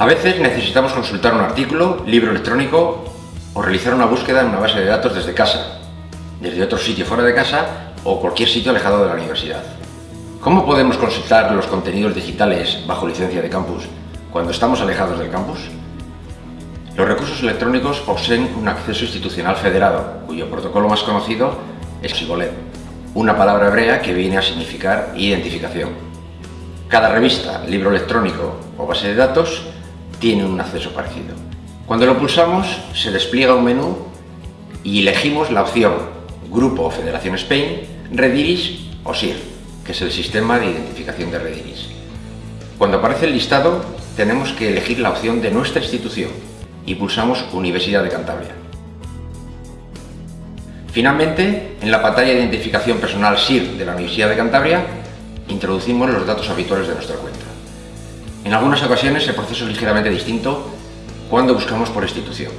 A veces necesitamos consultar un artículo, libro electrónico o realizar una búsqueda en una base de datos desde casa, desde otro sitio fuera de casa o cualquier sitio alejado de la universidad. ¿Cómo podemos consultar los contenidos digitales bajo licencia de campus cuando estamos alejados del campus? Los recursos electrónicos poseen un acceso institucional federado, cuyo protocolo más conocido es Sibolet, una palabra hebrea que viene a significar identificación. Cada revista, libro electrónico o base de datos tiene un acceso parecido. Cuando lo pulsamos, se despliega un menú y elegimos la opción Grupo o Federación Spain, Rediris o SIR, que es el sistema de identificación de Rediris. Cuando aparece el listado, tenemos que elegir la opción de nuestra institución y pulsamos Universidad de Cantabria. Finalmente, en la pantalla de identificación personal SIR de la Universidad de Cantabria, introducimos los datos habituales de nuestra cuenta. En algunas ocasiones el proceso es ligeramente distinto cuando buscamos por institución.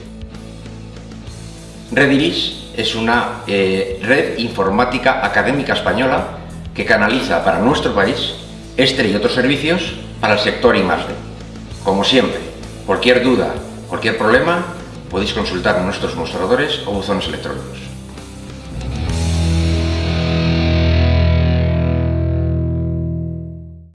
Rediris es una eh, red informática académica española que canaliza para nuestro país este y otros servicios para el sector I+.D. Como siempre, cualquier duda, cualquier problema, podéis consultar nuestros mostradores o buzones electrónicos.